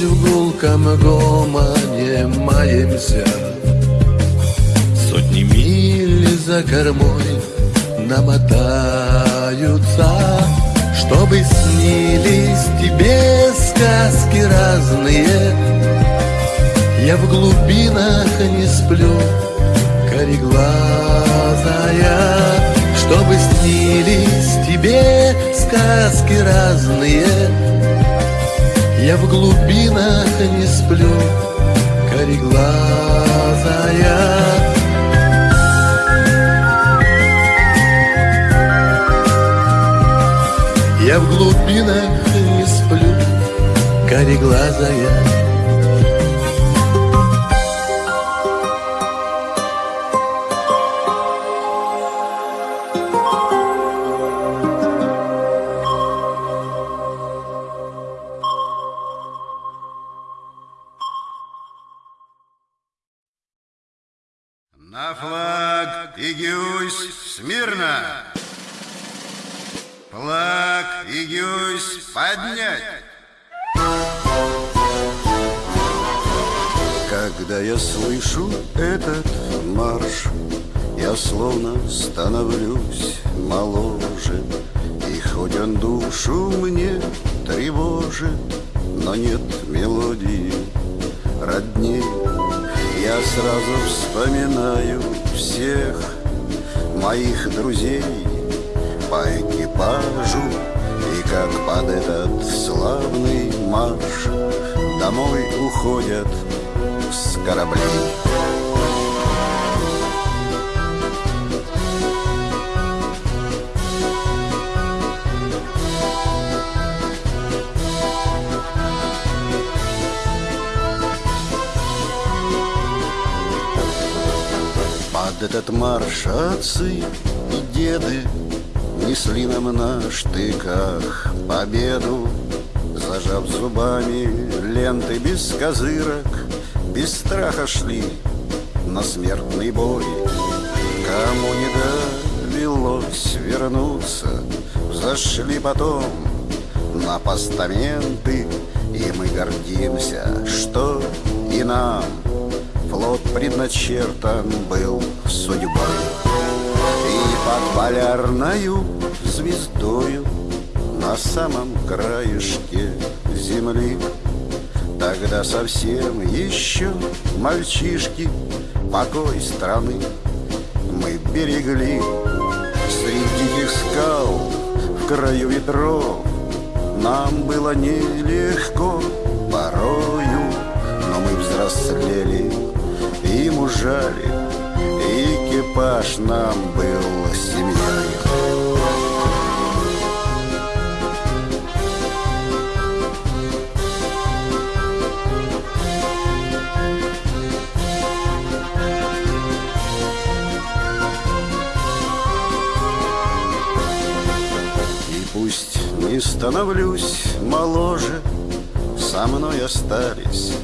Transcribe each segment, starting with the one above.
Хоч в гулкам гомоні маемся, сотни миль за кормой намотаются, чтобы снились тебе сказки разные. Я в глубинах не сплю, кореглазая, чтобы снились тебе сказки разные. Я в глубинах не сплю, кореглазая. Я в глубинах не сплю, кореглазая На флаг и гюсь смирно! Флаг и гюсь поднять! Когда я слышу этот марш, я словно становлюсь моложе. И хоть он душу мне тревожит, но нет мелодии родней. Я сразу вспоминаю всех моих друзей по экипажу. И как под этот славный марш Домой уходят с кораблей этот марш отцы и деды. Несли нам на штыках победу Зажав зубами ленты без козырок. Без страха шли на смертный бой. Кому не довелось вернуться Зашли потом на постаменты. И мы гордимся, что и нам предначертан был судьбой. И под полярною звездою На самом краешке земли Тогда совсем еще мальчишки Покой страны мы берегли. Среди диких скал в краю ветров Нам было нелегко порою и мужали Экипаж нам был семьей. Пусть не становлюсь моложе Со мной остались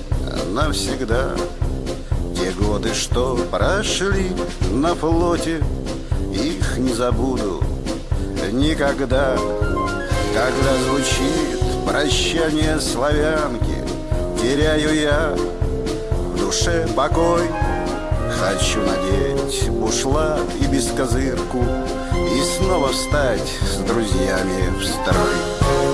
навсегда Те годы, что прошли на флоте Их не забуду никогда. Когда звучит прощание славянки Теряю я в душе покой. Хочу надеть бушлат и бескозырку И снова встать с друзьями в строй